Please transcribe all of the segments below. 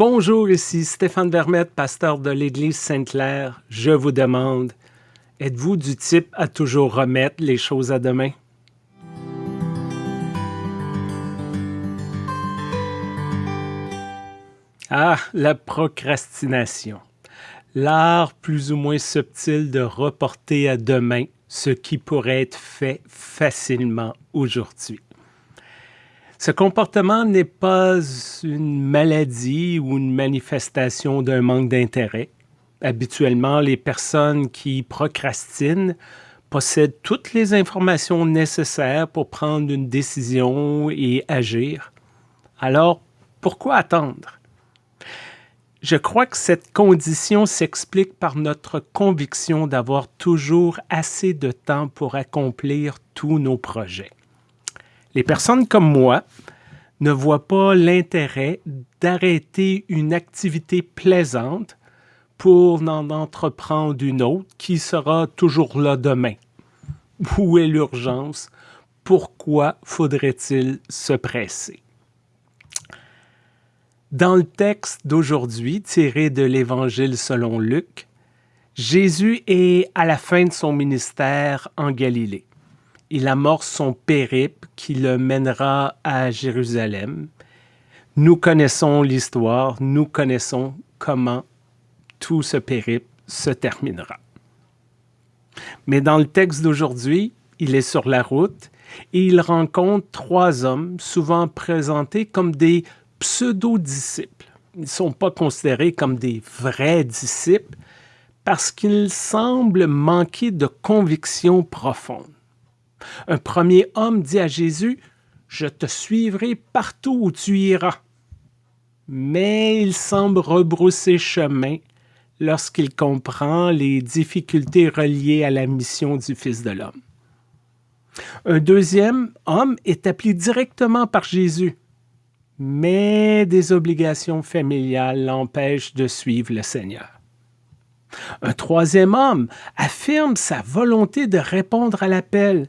Bonjour, ici Stéphane Vermette, pasteur de l'Église Sainte-Claire. Je vous demande, êtes-vous du type à toujours remettre les choses à demain? Ah, la procrastination. L'art plus ou moins subtil de reporter à demain ce qui pourrait être fait facilement aujourd'hui. Ce comportement n'est pas une maladie ou une manifestation d'un manque d'intérêt. Habituellement, les personnes qui procrastinent possèdent toutes les informations nécessaires pour prendre une décision et agir. Alors, pourquoi attendre? Je crois que cette condition s'explique par notre conviction d'avoir toujours assez de temps pour accomplir tous nos projets. Les personnes comme moi ne voient pas l'intérêt d'arrêter une activité plaisante pour en entreprendre une autre qui sera toujours là demain. Où est l'urgence? Pourquoi faudrait-il se presser? Dans le texte d'aujourd'hui, tiré de l'Évangile selon Luc, Jésus est à la fin de son ministère en Galilée il amorce son périple qui le mènera à Jérusalem. Nous connaissons l'histoire, nous connaissons comment tout ce périple se terminera. Mais dans le texte d'aujourd'hui, il est sur la route et il rencontre trois hommes souvent présentés comme des pseudo-disciples. Ils ne sont pas considérés comme des vrais disciples parce qu'ils semblent manquer de conviction profonde. Un premier homme dit à Jésus, Je te suivrai partout où tu iras. Mais il semble rebrousser chemin lorsqu'il comprend les difficultés reliées à la mission du Fils de l'homme. Un deuxième homme est appelé directement par Jésus, mais des obligations familiales l'empêchent de suivre le Seigneur. Un troisième homme affirme sa volonté de répondre à l'appel,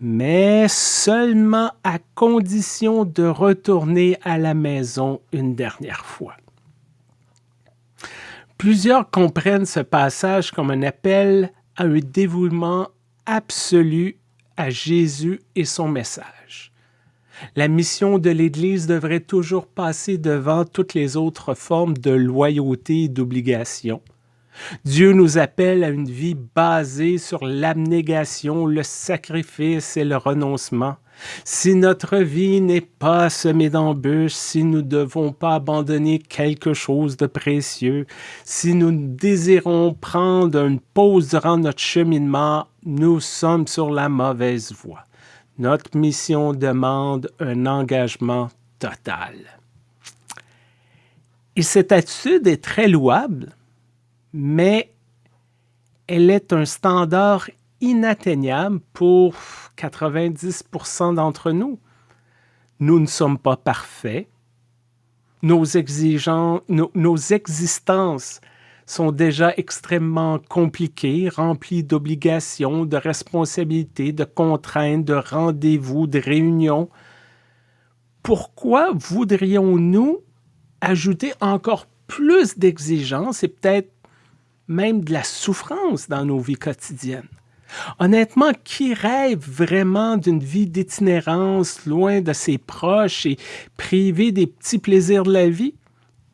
mais seulement à condition de retourner à la maison une dernière fois. Plusieurs comprennent ce passage comme un appel à un dévouement absolu à Jésus et son message. La mission de l'Église devrait toujours passer devant toutes les autres formes de loyauté et d'obligation, Dieu nous appelle à une vie basée sur l'abnégation, le sacrifice et le renoncement. Si notre vie n'est pas semée d'embûches, si nous ne devons pas abandonner quelque chose de précieux, si nous désirons prendre une pause durant notre cheminement, nous sommes sur la mauvaise voie. Notre mission demande un engagement total. Et cette attitude est très louable, mais elle est un standard inatteignable pour 90% d'entre nous. Nous ne sommes pas parfaits. Nos, nos existences sont déjà extrêmement compliquées, remplies d'obligations, de responsabilités, de contraintes, de rendez-vous, de réunions. Pourquoi voudrions-nous ajouter encore plus d'exigences et peut-être même de la souffrance dans nos vies quotidiennes. Honnêtement, qui rêve vraiment d'une vie d'itinérance loin de ses proches et privé des petits plaisirs de la vie?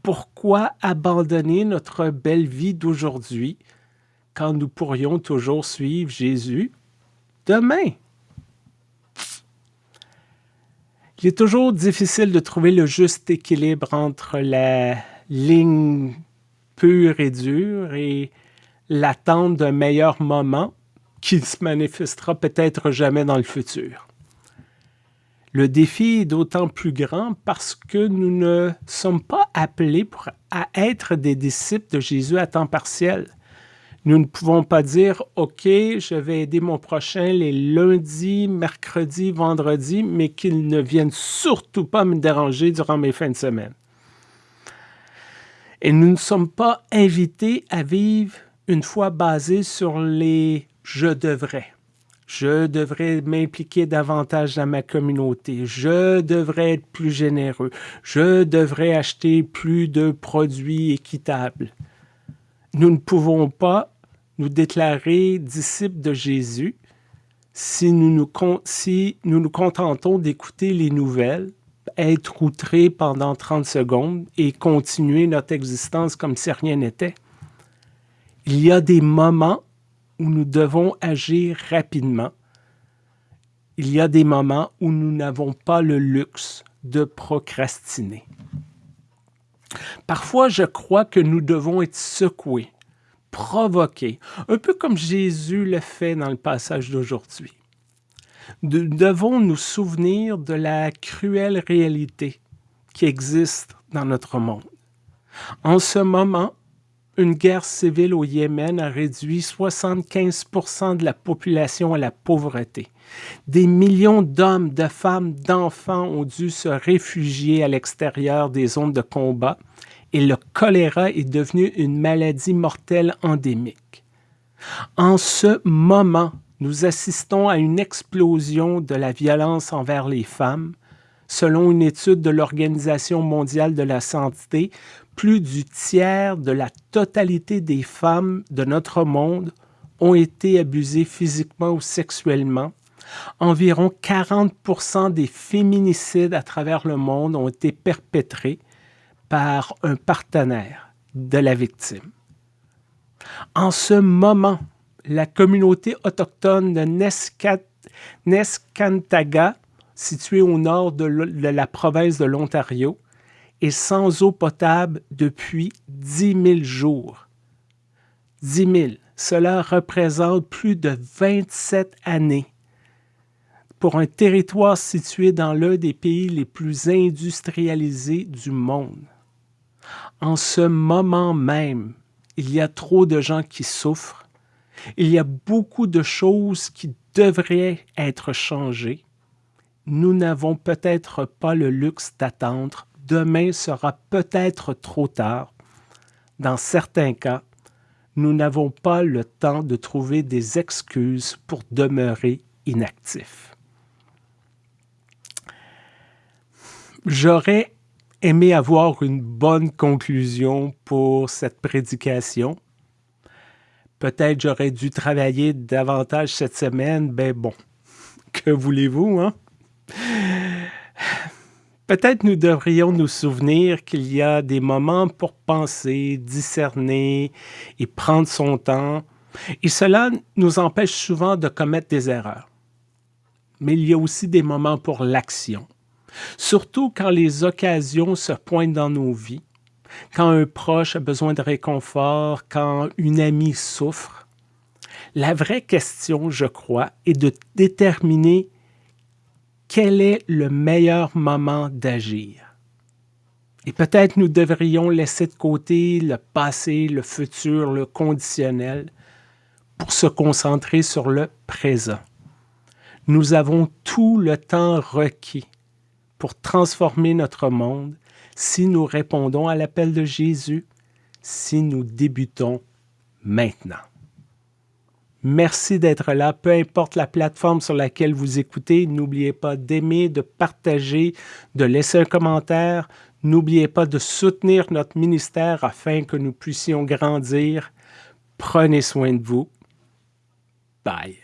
Pourquoi abandonner notre belle vie d'aujourd'hui quand nous pourrions toujours suivre Jésus demain? Il est toujours difficile de trouver le juste équilibre entre la ligne pur et dur et l'attente d'un meilleur moment qui se manifestera peut-être jamais dans le futur. Le défi est d'autant plus grand parce que nous ne sommes pas appelés à être des disciples de Jésus à temps partiel. Nous ne pouvons pas dire, OK, je vais aider mon prochain les lundis, mercredis, vendredis, mais qu'il ne vienne surtout pas me déranger durant mes fins de semaine. Et nous ne sommes pas invités à vivre une foi basée sur les « je devrais ». je devrais m'impliquer davantage dans ma communauté, je devrais être plus généreux, je devrais acheter plus de produits équitables. Nous ne pouvons pas nous déclarer disciples de Jésus si nous nous, si nous, nous contentons d'écouter les nouvelles, être outrés pendant 30 secondes et continuer notre existence comme si rien n'était. Il y a des moments où nous devons agir rapidement. Il y a des moments où nous n'avons pas le luxe de procrastiner. Parfois, je crois que nous devons être secoués, provoqués, un peu comme Jésus le fait dans le passage d'aujourd'hui. Nous devons nous souvenir de la cruelle réalité qui existe dans notre monde. En ce moment, une guerre civile au Yémen a réduit 75% de la population à la pauvreté. Des millions d'hommes, de femmes, d'enfants ont dû se réfugier à l'extérieur des zones de combat et le choléra est devenu une maladie mortelle endémique. En ce moment, nous assistons à une explosion de la violence envers les femmes. Selon une étude de l'Organisation mondiale de la santé, plus du tiers de la totalité des femmes de notre monde ont été abusées physiquement ou sexuellement. Environ 40 des féminicides à travers le monde ont été perpétrés par un partenaire de la victime. En ce moment, la communauté autochtone de Neskantaga, située au nord de la province de l'Ontario, est sans eau potable depuis 10 000 jours. 10 000, cela représente plus de 27 années. Pour un territoire situé dans l'un des pays les plus industrialisés du monde. En ce moment même, il y a trop de gens qui souffrent. Il y a beaucoup de choses qui devraient être changées. Nous n'avons peut-être pas le luxe d'attendre demain sera peut-être trop tard. Dans certains cas, nous n'avons pas le temps de trouver des excuses pour demeurer inactifs. J'aurais aimé avoir une bonne conclusion pour cette prédication. Peut-être j'aurais dû travailler davantage cette semaine, ben bon, que voulez-vous, hein? Peut-être nous devrions nous souvenir qu'il y a des moments pour penser, discerner et prendre son temps, et cela nous empêche souvent de commettre des erreurs. Mais il y a aussi des moments pour l'action, surtout quand les occasions se pointent dans nos vies, quand un proche a besoin de réconfort, quand une amie souffre. La vraie question, je crois, est de déterminer quel est le meilleur moment d'agir. Et peut-être nous devrions laisser de côté le passé, le futur, le conditionnel, pour se concentrer sur le présent. Nous avons tout le temps requis pour transformer notre monde si nous répondons à l'appel de Jésus, si nous débutons maintenant. Merci d'être là, peu importe la plateforme sur laquelle vous écoutez. N'oubliez pas d'aimer, de partager, de laisser un commentaire. N'oubliez pas de soutenir notre ministère afin que nous puissions grandir. Prenez soin de vous. Bye.